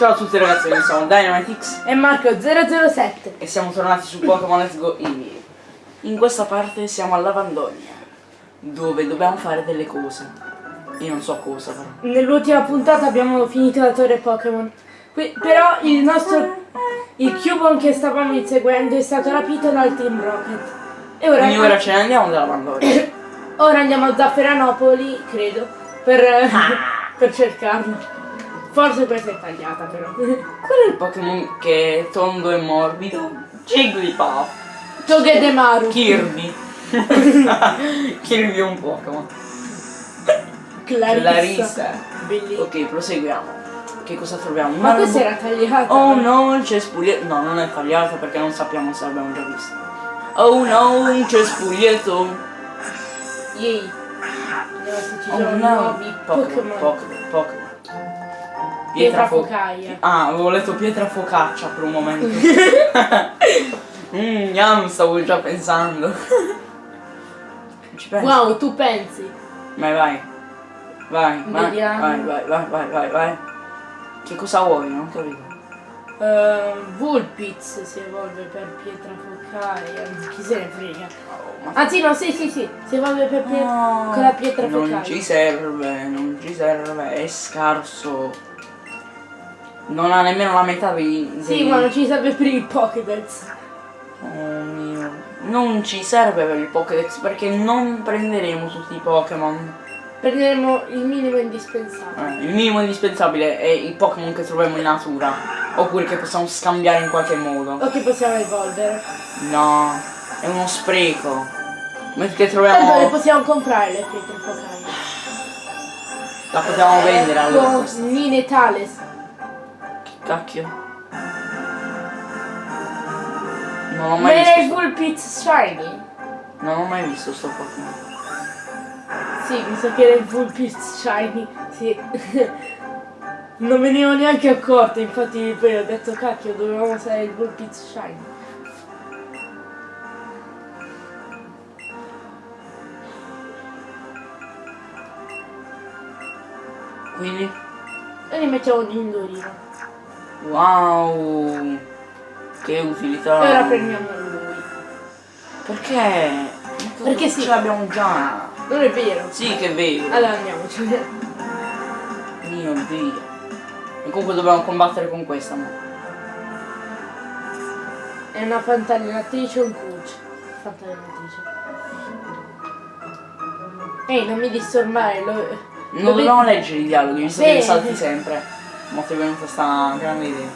Ciao a tutti ragazzi, noi siamo Dynamitix E Marco 007 e siamo tornati su Pokémon Let's Go Eevee. In questa parte siamo a Lavandonia, dove dobbiamo fare delle cose. Io non so cosa però. Nell'ultima puntata abbiamo finito la torre Pokémon Qui- Però il nostro Il Cubone che stavamo inseguendo è stato rapito dal Team Rocket E ora, Quindi ora ce ne andiamo da Lavandonia. ora andiamo a Zafferanopoli, credo Per, per cercarlo Forse questa è tagliata però Qual è il Pokémon che è tondo e morbido? Jigglypuff. Togedemaru Kirby. Kirby è un Pokémon. Clarissa, Clarissa. Bellissimo Ok, proseguiamo. Che cosa troviamo? Ma questa era tagliata Oh no, il cespuglietto. No, non è tagliata perché non sappiamo se l'abbiamo già vista. Oh no, un cespuglietto. Yay Oh no. Pokémon, Pokémon Pietra fo- focaia. Ah, avevo letto pietra focaccia per un momento. Mmm, yum, stavo già pensando. Ci. Wow, tu pensi? Vai, vai. Vai, vai, vai, vai, vai, vai, vai, vai. Che cosa vuoi? Non capito. Uh, Vulpix si evolve per pietra focaia. Chi se ne frega? Oh, Anzi no, sì, sì, sì, si evolve per pie- No, con la pietra Non focaia. ci serve, non ci serve, è scarso. Non ha nemmeno la metà dei... Sì, ma non ci serve per il Pokédex. Oh mio. Non ci serve per il Pokédex perché non prenderemo tutti i Pokémon. Prenderemo il minimo indispensabile. Eh, il minimo indispensabile è i Pokémon che troviamo in natura. Oppure che possiamo scambiare in qualche modo. O che possiamo evolvere. No, è uno spreco. Mentre Tanto le troviamo... possiamo comprare le pietre focaie. La potevamo vendere allora. Con questa. Cacchio. Non ho mai Ma visto. è Vulpix Shiny? Non ho mai visto sto Pokémon. Sì, mi sa che era il Vulpix Shiny. Sì. non me ne ero neanche accorto, infatti poi ho detto cacchio, dovevamo usare il Vulpix Shiny. Quindi? E li mettiamo in Indorino. Wow! Che utilità! Ora prendiamo lui. Perché? Perché sì. Ce l'abbiamo già! Non è vero. Sì che è vero! Allora andiamoci. Mio dio! E comunque dobbiamo combattere con questa, no? È una fantallinatrice o un coach? Fantallinatrice. Ehi, non mi disturbare, lo... Non dobbiamo leggere i dialoghi, che li salti sempre. Ma ti è venuta sta grande idea.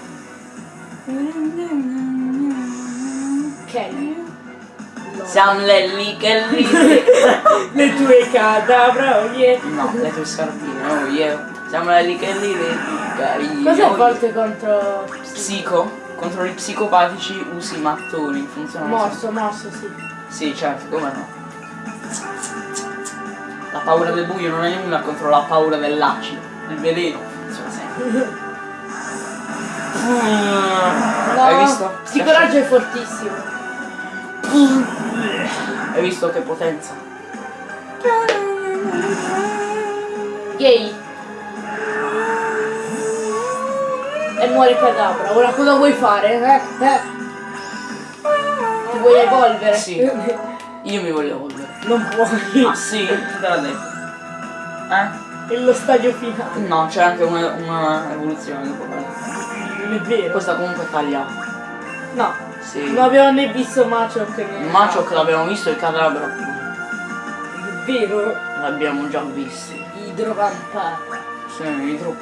Kelly. Siamo le lì che lì. Le tue cadavra, oh yeah. No, le tue scarpine, oh yeah. Siamo le lì che lì, le carini. Cos'è a volte contro... Psico? Contro i psicopatici usi i mattoni, funziona. Morso, morso, sì. Sì, certo, come no. La paura del buio non è nulla contro la paura dell'acido, del veleno. No, Hai visto? Psicoraggio è fortissimo. Hai visto che potenza? Yay. E muore cadavra. Ora cosa vuoi fare? Eh? Eh? Ti vuoi evolvere? Sì. Io mi voglio evolvere. Non puoi. Ah sì? Te l'ha detto? Eh? È lo stadio finale. No, c'è anche una, una evoluzione dopo. Non è vero. Questa comunque è tagliata. No. Sì. Non abbiamo né visto Machoke né... Machoke l'abbiamo visto, il cadavere È vero. l'abbiamo già visto. Idrovampa. Sì, idro...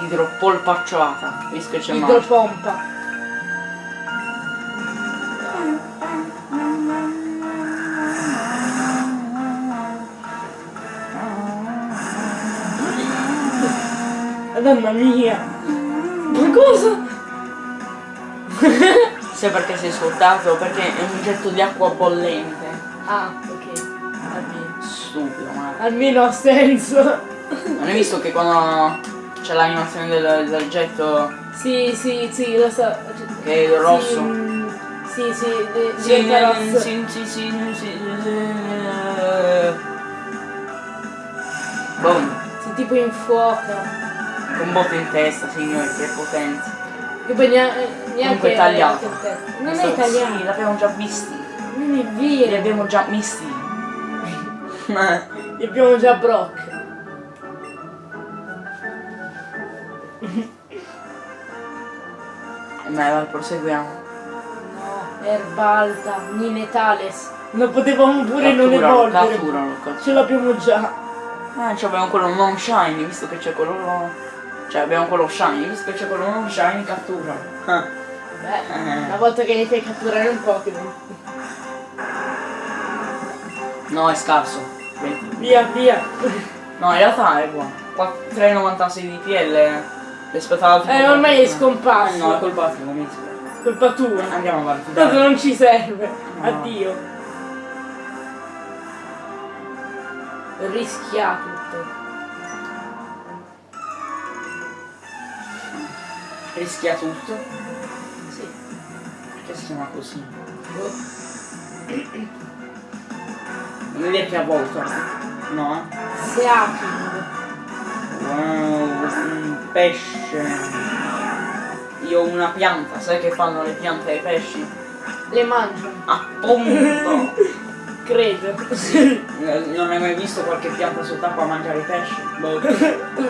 idropolpacciata, visto che c'è Machoke. Idropompa. Madonna mia. Ma cosa? Sai perché sei scottato? Perché è un getto di acqua bollente. Ah, ok. Almeno. Stupido, ma. Almeno ha senso. Non hai visto che quando c'è l'animazione del, del getto Sì, sì, sì, lo so. che è rosso? Sì, mm, sì, sì, di- Sì, rosso. sì, sì, sì, sì, Boom. Si tipo infuoca. Con botte in testa, signori, che potenza. Che poi neanche, neanche Comunque tagliato. Non Questo- è italiano. Sì, l'abbiamo già visti. Non è Li vero. abbiamo già visti. Li abbiamo già Brock. Ma vai, proseguiamo. No, Erbalta, Ninetales. Non potevamo pure non Catturalo, evolvere. catturalo, catturalo. Ce l'abbiamo già. Eh, cioè abbiamo quello non shiny, visto che c'è quello... Cioè abbiamo quello shiny, visto che c'è quello non shiny, cattura. Ah. Beh, Eh. una volta che ne fai catturare un Pokémon. No, è scarso. 20. Via, via. No, in realtà è buono. Qua- 3,96 di PL rispetto all'altro. Eh, ormai è Eh, scomparso. no, è colpa tua, mi dispiace. Colpa tua. Andiamo avanti. Tanto non ci serve. No. Addio. Rischia Rischia tutto. Sì. Perché si chiama così? Boh. Non vedi che ha volto? No? Seaking. Wow, un pesce. Io ho una pianta, sai che fanno le piante ai pesci? Le mangia. Appunto! Credo. Eh, non hai mai visto qualche pianta sott'acqua mangiare i pesci? Boh.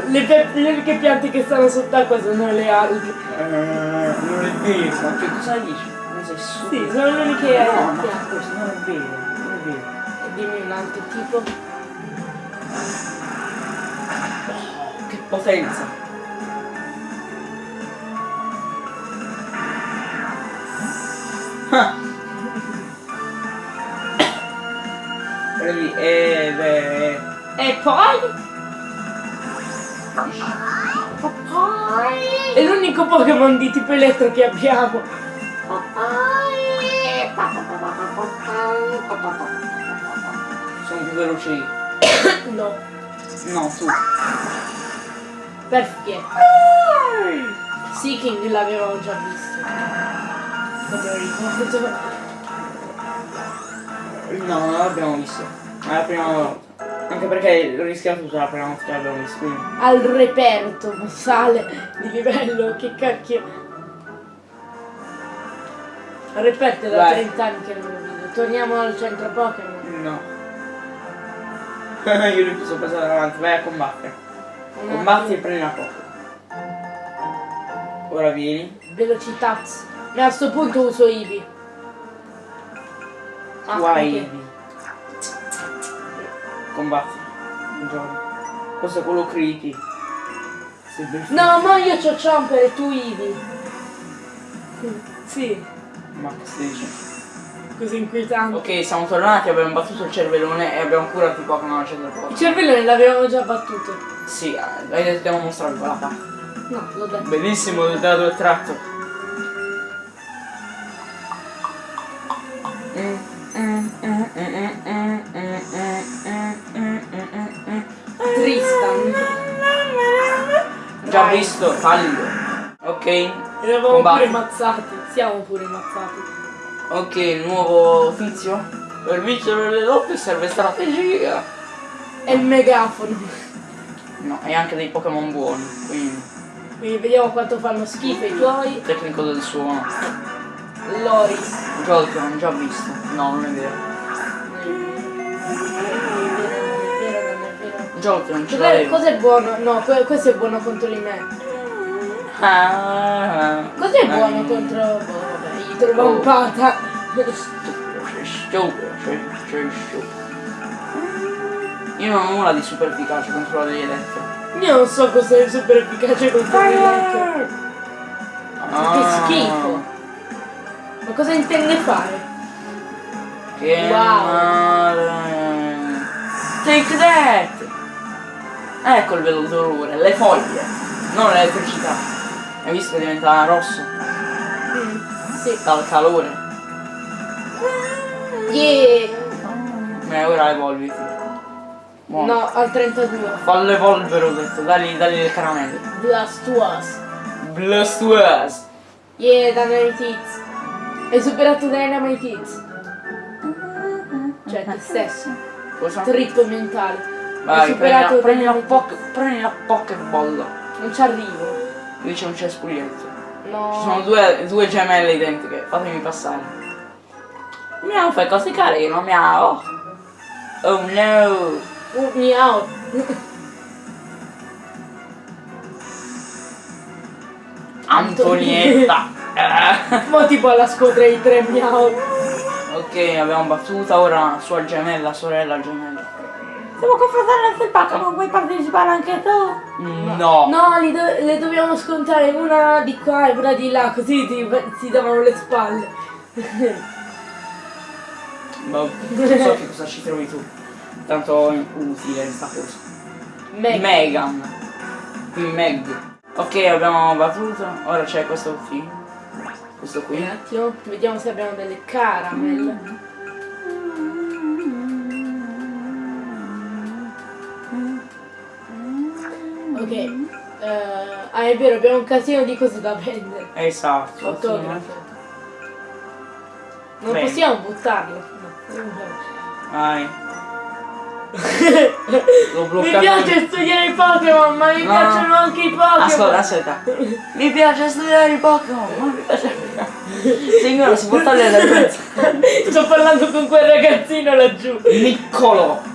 le, pe- le uniche piante che stanno sott'acqua sono le alghe. Eh, non è vero, ma che cosa dici? Ma sei Sì, stupido. sono le uniche No, ma piante. questo non è vero, non è vero. E dimmi un altro tipo. Oh, che potenza! Prendi, eh, beh, E poi? È l'unico Pokémon di tipo elettro che abbiamo. sono più veloci io. No. No, tu. Perché? Seeking l'avevamo già visto. No, non l'abbiamo visto. È la prima volta. Anche perché l'ho rischiato già la prima volta che l'abbiamo visto. Quindi. Al reperto sale di livello, che cacchio. Al reperto è da Vai. 30 anni che non lo vedo. Torniamo al centro Pokémon. No. Io li posso passare avanti, vai a combattere. Un Combatti e prendi la poca. Ora vieni. Velocità. Ma a sto punto uso Ibi. Ah, ok. Eevee. Combatti. Buongiorno. Questo è quello criti. No, ma io c'ho Chomper e tu Ibi. Sì, Ma che stai dicendo? così inquietante. Ok, siamo tornati, abbiamo battuto il cervellone e abbiamo curato i Pokémon al centro Il Pokémon. cervello l'avevamo già battuto. Sì, eh, dobbiamo mostrarvi quella parte. No, l'ho detto. Bellissimo da dove è tratto. Tristan. Visto, fallido. Ok, Eravamo Combatti. pure mazzati. Siamo pure mazzati. ok, nuovo tizio. Per vincere le lotte serve strategia. E il megafono. No, e anche dei Pokémon buoni, quindi Quindi vediamo quanto fanno schifo i tuoi. tecnico del suono. Loris. Jolteon, già visto. No, non è vero. Non è vero. Jolteon ce Cos'è, l'avevo. cos'è buono? No, que- questo è buono contro di me. Ah, Cos'è ah. buono contro... Oh, vabbè, idrovampata. Stupido, sei stupido, sei, sei stupido. Io non ho nulla di super efficace contro la degli elettro. Io non so cos'è super efficace contro di me. Ah, Che schifo. Ma cosa intende fare? Che Wow. male. Take that! Ecco il vero dolore, le foglie, non l'elettricità. Hai visto che diventa rosso? Sì. Dal calore. Yeah. E ora evolviti. Buono. No, al 32. Fallo evolvere ho detto, dagli, dagli le caramelle. Blastoise. Blastoise! Yeah, Dynamite Hits. Hai superato Dynamite Hits. Cioè, te stesso. Cosa? Trip mentale. Vai, prendi prendi la, poke, prendi la Pokéball. Non ci arrivo. Qui c'è un cespuglietto. No. Ci sono due, due gemelle identiche, fatemi passare. Miau, fai cose carine, miau. Oh no. Uh, miau. Antonietta. Mo tipo alla squadra di tre miau. ok, abbiamo battuta ora sua gemella, sorella gemella. Siamo confrontati nel Pokémon, vuoi partecipare anche tu? No. No, li do- le dobbiamo scontare una di qua e una di là, così ti, ti davano le spalle. Ma non so che cosa ci trovi tu. Tanto è utile sta cosa. Meg. Megan. Qui Meg. Ok, abbiamo battuto. Ora c'è questo qui. Questo Un qui. attimo, vediamo se abbiamo delle caramel. Ok, eh, ah è vero, abbiamo un casino di cose da vendere. Esatto. Fotografo. Non Bene. possiamo buttarlo. No. Vai. Mi piace studiare i Pokémon, ma mi No. piacciono anche i Pokémon. Aspetta, aspetta. Mi piace studiare i Pokémon, ma mi piace. Signora, si può togliere dal pezzo. Sto parlando con quel ragazzino laggiù. Niccolo.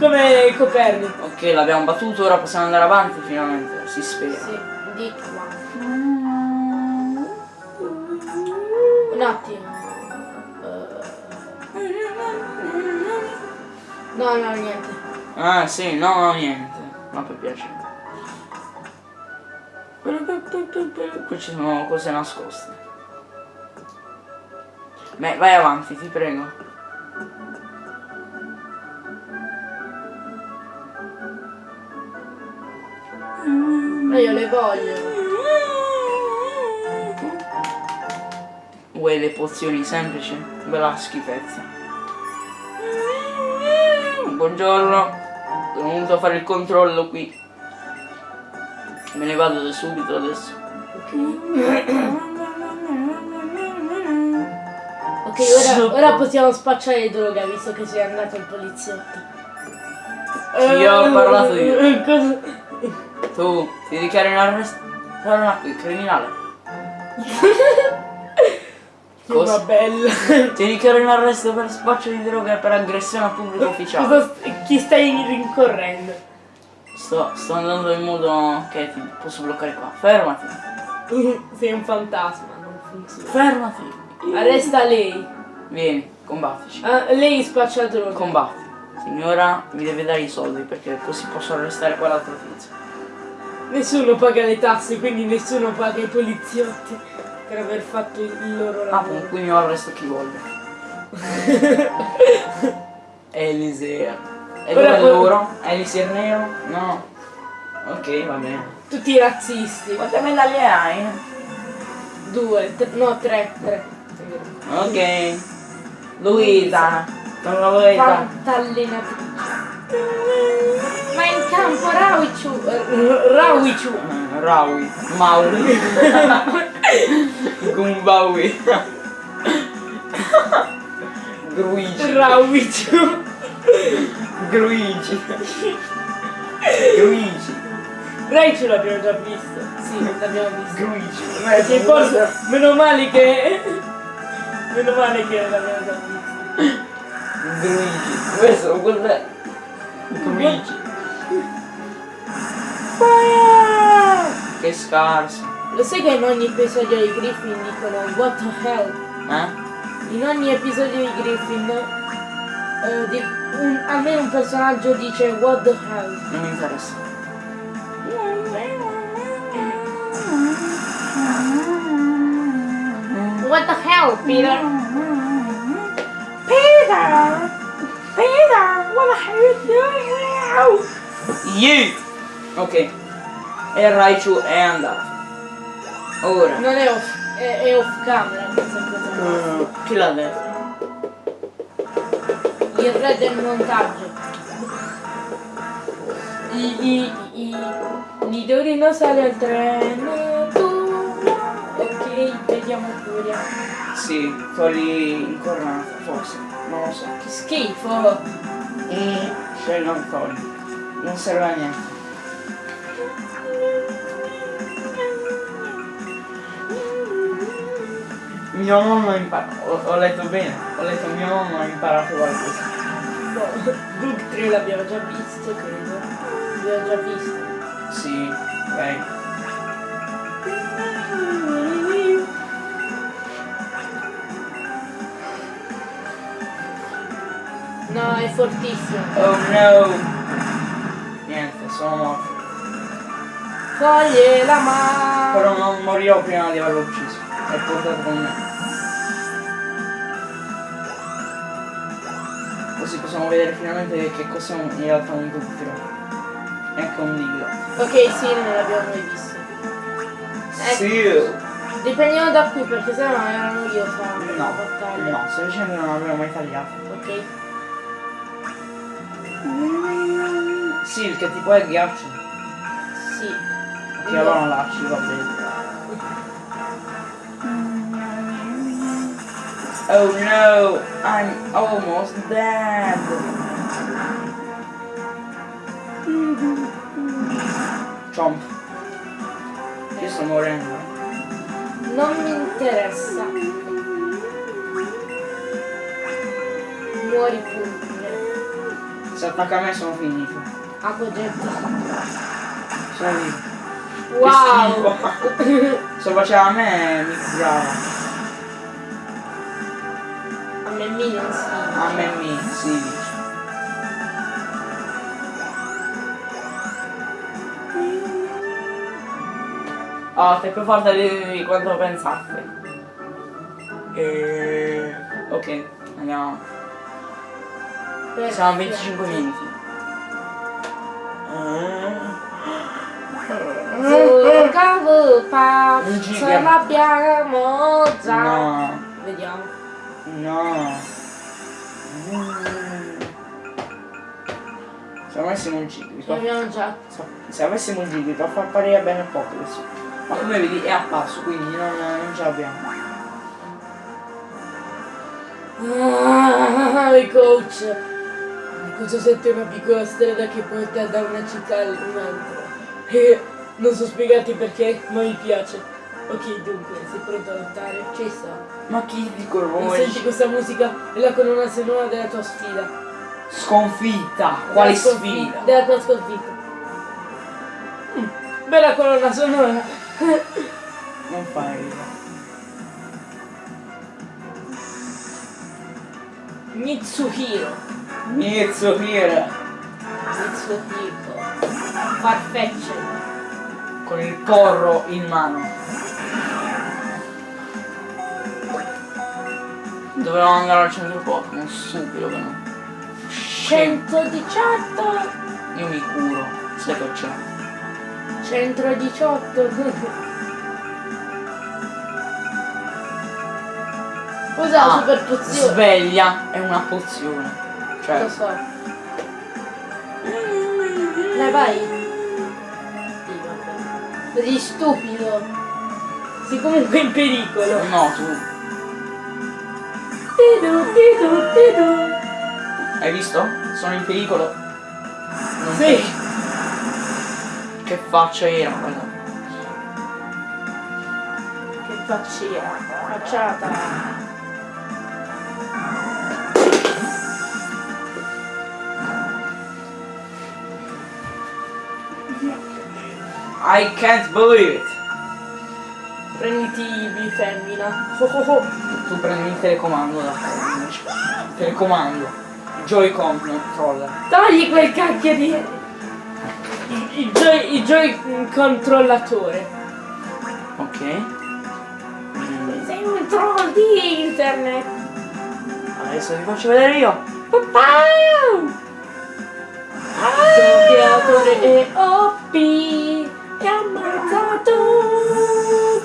Come Copernico. Ok, l'abbiamo battuto, ora possiamo andare avanti finalmente. Si spera. Sì, di qua. Un attimo. No, no, niente. Ah sì, no, no, niente. Ma per piacere. Qui ci sono cose nascoste. Beh, vai avanti, ti prego. Ma io le voglio. Vuoi le pozioni semplici? Bella schifezza. Buongiorno. Sono venuto a fare il controllo qui. Me ne vado da subito adesso. Ok, ora, ora possiamo spacciare droga visto che sei andato il poliziotto. Ti ho parlato io. Tu ti dichiari in arresto. Criminale. Cosa? Bella. Ti dichiaro in arresto per spaccio di droga e per aggressione al pubblico ufficiale. Cosa chi stai rincorrendo? Sto, sto andando in modo che ti posso bloccare qua. Fermati. Sei un fantasma, non funziona. Fermati. Arresta lei. Vieni, combattici. Ah, lei spaccia droga. Combatti. Signora, mi deve dare i soldi perché così posso arrestare quell'altro tizio. Nessuno paga le tasse, quindi nessuno paga i poliziotti per aver fatto il loro Ah, lavoro. con cui mi arresto chi voglio. Elisea. E Ora dove loro? Elisir nero? No. Ok, va bene. Tutti razzisti. Quante medaglie hai? Due, no, tre, tre. Ok. Luisa. Sono Luisa. Fantallenatrice. Ma in campo Rawichu. eh, Rawichu. Raui. Maui. Gumbaui. Gruigi. Rawichu. Gruigi. Gruigi. Raichu l'abbiamo già visto. Sì, l'abbiamo visto. Gruigi. Sì, forse, meno male che. Meno male che l'abbiamo già visto. Gruigi. Questo cos'è? Gruigi. Che scarso. Lo sai che in ogni episodio di Griffin dicono What the hell? Eh? In ogni episodio di Griffin eh, di- un- almeno un personaggio dice What the hell? Non mi interessa. What the hell, Peter? Peter! Peter! What the hell are you doing now? You! Ok. E Raichu è andato. Ora. Non è off, è, è off camera. Mm, Chi l'ha detto? Il re del montaggio. I, i, i, Nidorino sale al treno. Ok, vediamo pure. Sì, togli incornata, forse. Non lo so. Che schifo. E scegli un togli. Non serve a niente. Mio nonno ha imparato. Ho, ho letto bene. Ho letto mio nonno ha imparato qualcosa. No, Doug 3 l'abbiamo già visto, credo. L'abbiamo già visto. Sì, ok. No, è fortissimo. Oh no! Niente, sono morto. Toglie la mano. Però non morirò prima di averlo ucciso. È portato con me. Così possiamo vedere finalmente che cos'è in realtà un dubbio. E anche un dillo. Ok, sì, non l'abbiamo mai visto. Ecco. Sì! Riprendiamo da qui perché sennò erano io a fare la No, battaglia. no, sto dicendo che non l'avevo mai tagliato. Ok. Sì, perché tipo è ghiaccio. Sì. Che allora non lasci, va bene. Oh no, I'm almost dead. Chomp. Io sto morendo. Non mi interessa. Muori pure. Se attacca a me sono finito. Acqua gente. Sono vivo. Wow! Se faceva a me mi curava. Si. A me mi, si dice. Oh, sei più forte di, di quanto pensassi. E... Ok, andiamo. Siamo a 25 minuti. Un giga. l'abbiamo già. No, Vediamo. no. Se avessimo un già. se avessimo un Jigglypuff appariva bene poco adesso. Ma come vedi è a passo, quindi non, non ce l'abbiamo. Ah, coach. Cosa sente una piccola strada che porta da una città all'altra? E non so spiegarti perché, ma mi piace. Ok, dunque, sei pronto a lottare? Ci sto. Ma chi dico Non voi? senti questa musica? È la colonna sonora della tua sfida. Sconfitta! Quale Della sfida? Della tua sconfitta. Mm, bella colonna sonora. Non fai ridere. Mitsuhiro. Mitsuhiro Mitsuhiro. Farfetch. con il porro in mano. Dovevamo andare al centro Pokémon, stupido che no. Scemo. 118. Io mi curo, sai che c'è. 118. Cos'ha la Ah, super pozione? Sveglia è una pozione. Cioè, Lo so. Dai, vai. Così stupido. Sei comunque in pericolo. no, tu. Hai visto? Sono in pericolo. Non Sì. te- Che faccia era, guarda. Che faccia. Facciata. I can't believe it. Prenditi femmina. Oh, oh, oh. Tu prendi il telecomando da. Telecomando. Joy-Con controller. Togli quel cacchio di... Il, joy, il joy controllatore. Ok. Sei un troll di internet. Adesso vi faccio vedere io. Papà! Doppiatore e OP e ammazzato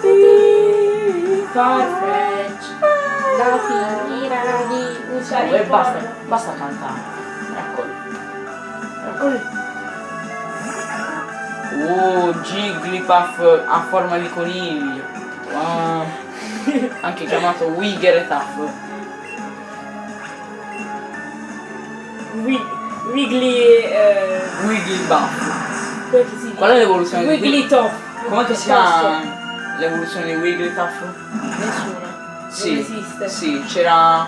tutti Farfetch la finirà di usare E basta, basta cantare. Eccolo. Eccolo. Oh, Jigglypuff a forma di coniglio. Wow. Anche chiamato Wigglytuff. Wi- Wiggly eh, Wigglybuff. come? Qual è l'evoluzione di Wiggly Top Com'è che si chiama l'evoluzione di Wigglytuff? Sì, esiste. Sì, c'era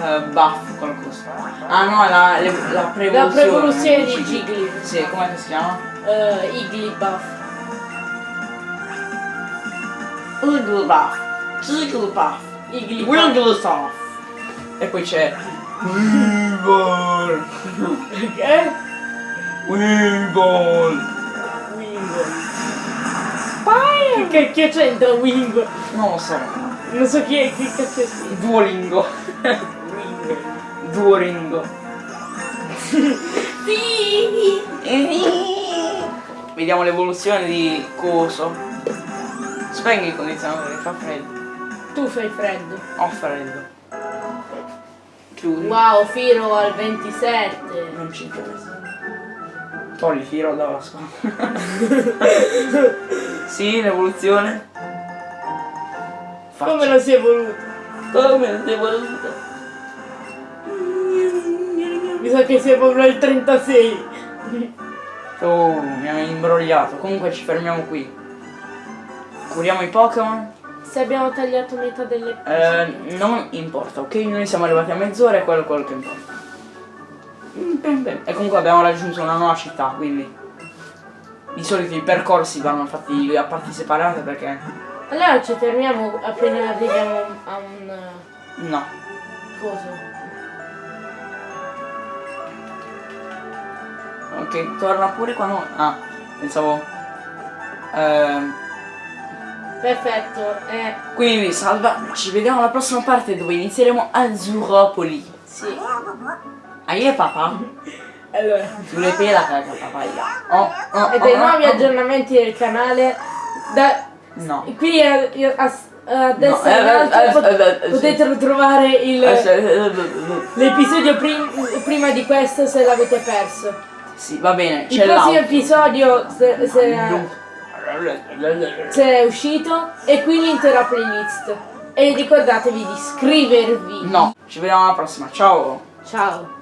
eh, Buff qualcosa. Ah no, la, le- la prevoluzione. La prevoluzione di Jigglypuff. Sì, com'è che si chiama? Uh, Igglybuff. Wigglybuff. Jigglypuff. Igglybuff. Wigglytuff. E poi c'è Weevil. Eh? Weevil. Wingo. Che cacchio c'entra Wingo? Non lo so. Non so chi è, che cacchio sia. Duolingo. Wingo. Duolingo. Sì! Vediamo l'evoluzione di Coso. Spegni il condizionatore, fa freddo. Tu fai freddo. Ho freddo. Chiudi. Wow, Firo al 27. Non ci interessa. Togli Firo dalla scuola. sì, l'evoluzione. Come lo si è voluto? Come si è voluto? Mi sa che si è proprio al 36. Oh, mi hai imbrogliato. Comunque ci fermiamo qui. Curiamo i Pokémon. Se abbiamo tagliato metà delle Eh, non importa, ok? Noi siamo arrivati a mezz'ora e quello è quello che importa. Mm, ben, ben. E comunque abbiamo raggiunto una nuova città, quindi. Di solito i percorsi vanno fatti a parti separate perché. Allora ci fermiamo appena arriviamo a un eh, No. coso. Ok, torna pure quando. Ah, pensavo. Ehm. Perfetto, eh, Quindi salva, ci vediamo alla prossima parte dove inizieremo Azuropoli. sì. Aie papà? Allora, Sulle pela caga papaya. Oh, oh, e dei oh, nuovi oh. aggiornamenti del canale. Da, No. qui a, a, a destra No, in eh, eh, pot- eh, eh, potete Eh, l'episodio prim- prima di questo se l'avete perso. Sì, va bene, Il prossimo episodio se, se- se è uscito e qui l'intera playlist. E ricordatevi di iscrivervi. No, ci vediamo alla prossima. Ciao. Ciao.